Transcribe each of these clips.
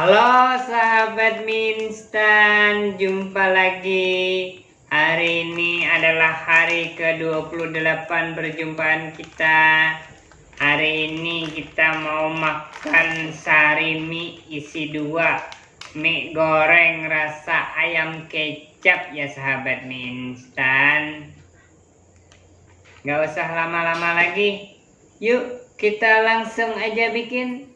Halo sahabat Minstan, jumpa lagi. Hari ini adalah hari ke-28 perjumpaan kita. Hari ini kita mau makan sari mie isi dua. Mie goreng rasa ayam kecap ya sahabat Minstan. Gak usah lama-lama lagi. Yuk kita langsung aja bikin.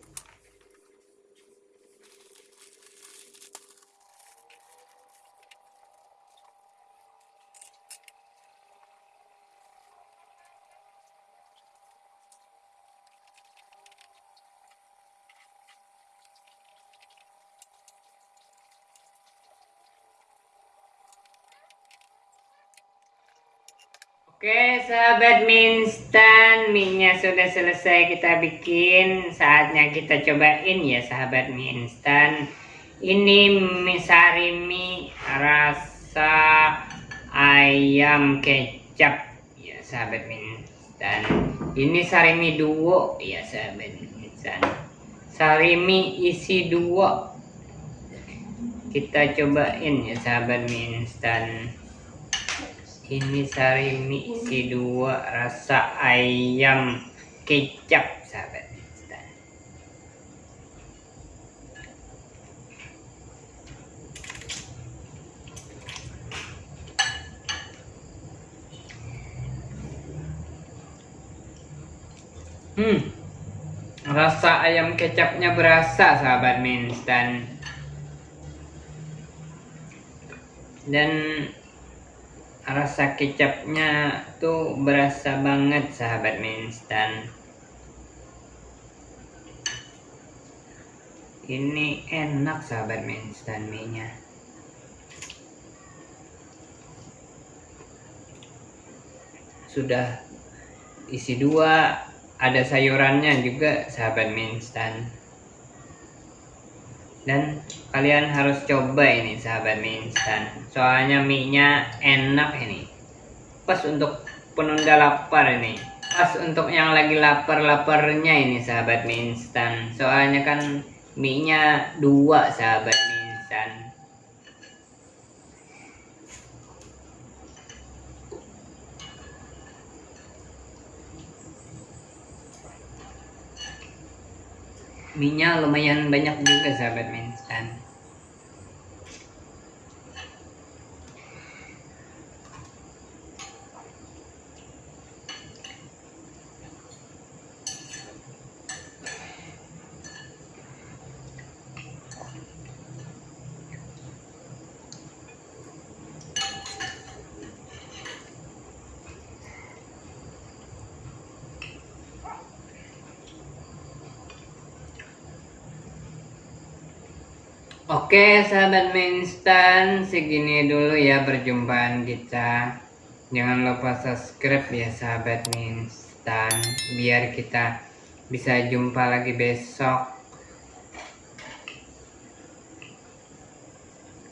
Oke sahabat minstan minyak sudah selesai kita bikin. Saatnya kita cobain ya sahabat minstan. Ini mie sari mie rasa ayam kecap. Ya sahabat minstan. Ini sari mie duo. Ya sahabat minstan. Sari mie isi duo. Kita cobain ya sahabat minstan ini sari mie isi dua rasa ayam kecap sahabat. Hmm rasa ayam kecapnya berasa sahabat mie instan dan rasa kecapnya tuh berasa banget sahabat mie instan. Ini enak sahabat mie instan mie nya sudah isi dua ada sayurannya juga sahabat mie instan dan kalian harus coba ini sahabat mie instan. Soalnya mie nya enak ini. Pas untuk penunda lapar ini. Pas untuk yang lagi lapar-laparnya ini sahabat mie instan. Soalnya kan mie nya dua sahabat mie instan minyak lumayan banyak juga sahabat minstan Oke sahabat instan segini dulu ya perjumpaan kita. Jangan lupa subscribe ya sahabat instan Biar kita bisa jumpa lagi besok.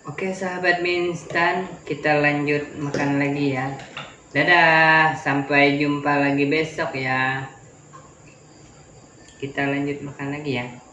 Oke sahabat instan kita lanjut makan lagi ya. Dadah sampai jumpa lagi besok ya. Kita lanjut makan lagi ya